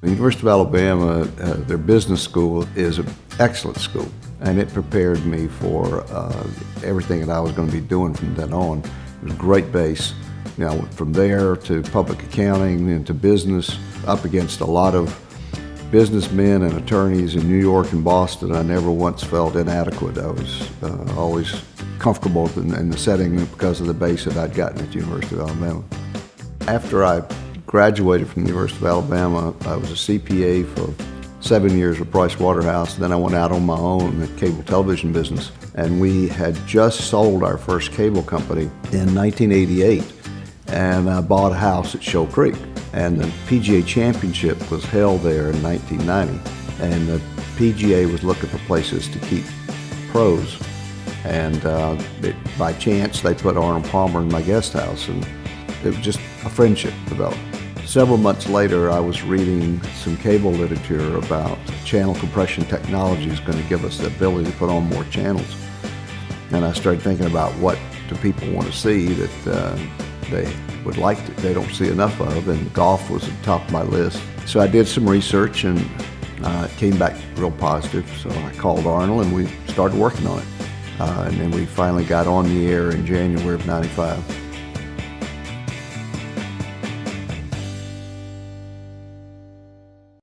The University of Alabama, uh, their business school is an excellent school, and it prepared me for uh, everything that I was going to be doing from then on. It was a great base. Know, from there to public accounting, and to business, up against a lot of businessmen and attorneys in New York and Boston. I never once felt inadequate. I was uh, always comfortable in, in the setting because of the base that I'd gotten at the University of Alabama. After I graduated from the University of Alabama. I was a CPA for seven years at Price Waterhouse. Then I went out on my own in the cable television business. And we had just sold our first cable company in 1988. And I bought a house at Shoal Creek. And the PGA Championship was held there in 1990. And the PGA was looking for places to keep pros. And uh, it, by chance, they put Arnold Palmer in my guest house. And it was just a friendship developed. Several months later, I was reading some cable literature about channel compression technology is going to give us the ability to put on more channels. And I started thinking about what do people want to see that uh, they would like to, they don't see enough of, and golf was at the top of my list. So I did some research and uh, came back real positive. So I called Arnold and we started working on it. Uh, and then we finally got on the air in January of 95.